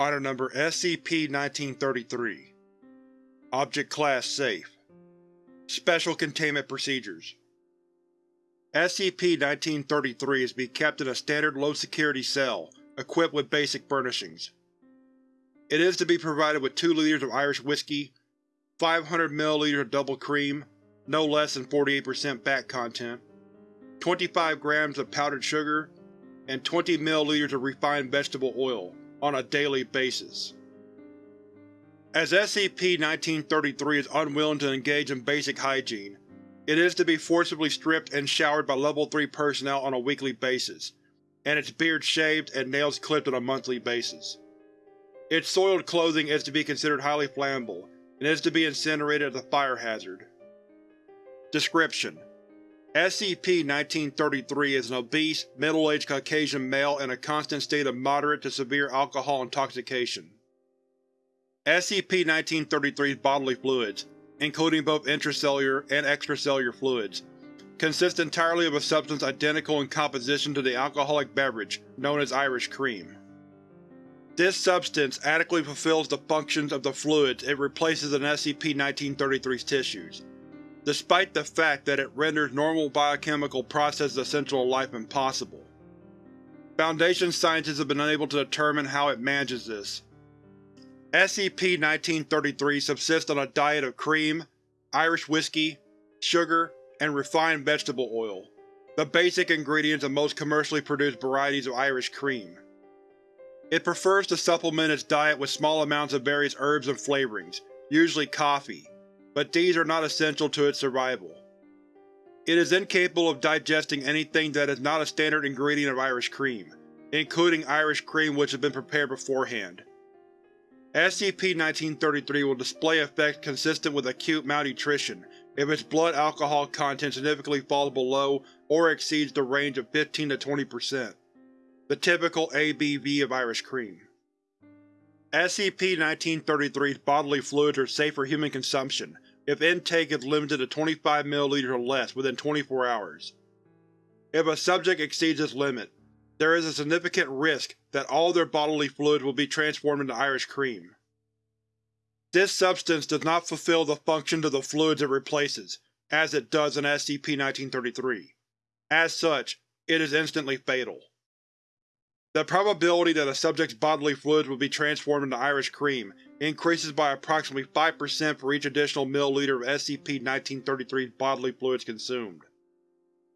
Item Number SCP-1933 Object Class Safe. Special Containment Procedures. SCP-1933 is to be kept in a standard low-security cell, equipped with basic furnishings. It is to be provided with 2 liters of Irish whiskey, 500 ml of double cream, no less than 48% fat content, 25 grams of powdered sugar, and 20 ml of refined vegetable oil, on a daily basis. As SCP-1933 is unwilling to engage in basic hygiene, it is to be forcibly stripped and showered by Level 3 personnel on a weekly basis, and its beard shaved and nails clipped on a monthly basis. Its soiled clothing is to be considered highly flammable, and is to be incinerated as a fire hazard. Description: SCP-1933 is an obese, middle-aged Caucasian male in a constant state of moderate to severe alcohol intoxication. SCP-1933's bodily fluids, including both intracellular and extracellular fluids, consist entirely of a substance identical in composition to the alcoholic beverage known as Irish Cream. This substance adequately fulfills the functions of the fluids it replaces in SCP-1933's tissues despite the fact that it renders normal biochemical processes essential to life impossible. Foundation scientists have been unable to determine how it manages this. SCP-1933 subsists on a diet of cream, Irish whiskey, sugar, and refined vegetable oil, the basic ingredients of most commercially produced varieties of Irish cream. It prefers to supplement its diet with small amounts of various herbs and flavorings, usually coffee, but these are not essential to its survival. It is incapable of digesting anything that is not a standard ingredient of Irish cream, including Irish cream which has been prepared beforehand. SCP-1933 will display effects consistent with acute malnutrition if its blood alcohol content significantly falls below or exceeds the range of 15 to 20%, the typical ABV of Irish cream. SCP-1933's bodily fluids are safe for human consumption if intake is limited to 25 ml or less within 24 hours. If a subject exceeds this limit, there is a significant risk that all their bodily fluids will be transformed into Irish cream. This substance does not fulfill the functions of the fluids it replaces, as it does in SCP-1933. As such, it is instantly fatal. The probability that a subject's bodily fluids will be transformed into Irish cream increases by approximately 5% for each additional milliliter of SCP-1933's bodily fluids consumed.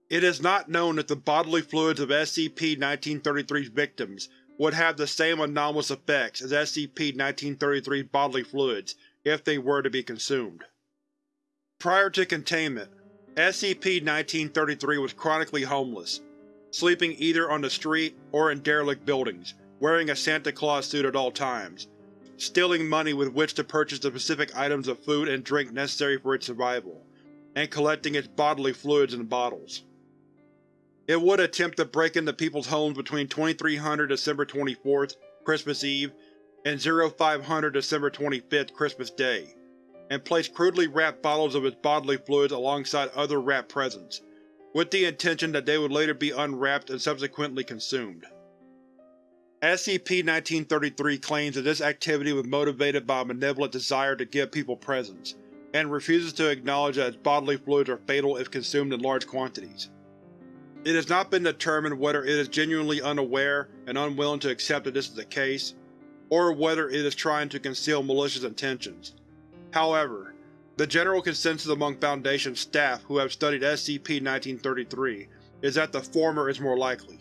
It is not known if the bodily fluids of SCP-1933's victims would have the same anomalous effects as SCP-1933's bodily fluids if they were to be consumed. Prior to containment, SCP-1933 was chronically homeless, sleeping either on the street or in derelict buildings, wearing a Santa Claus suit at all times, stealing money with which to purchase the specific items of food and drink necessary for its survival, and collecting its bodily fluids in bottles. It would attempt to break into people's homes between 2300 December 24th, Christmas Eve, and 0500 December 25th, Christmas Day, and place crudely wrapped bottles of its bodily fluids alongside other wrapped presents, with the intention that they would later be unwrapped and subsequently consumed. SCP-1933 claims that this activity was motivated by a malevolent desire to give people presents, and refuses to acknowledge that its bodily fluids are fatal if consumed in large quantities. It has not been determined whether it is genuinely unaware and unwilling to accept that this is the case, or whether it is trying to conceal malicious intentions. However, the general consensus among Foundation staff who have studied SCP-1933 is that the former is more likely.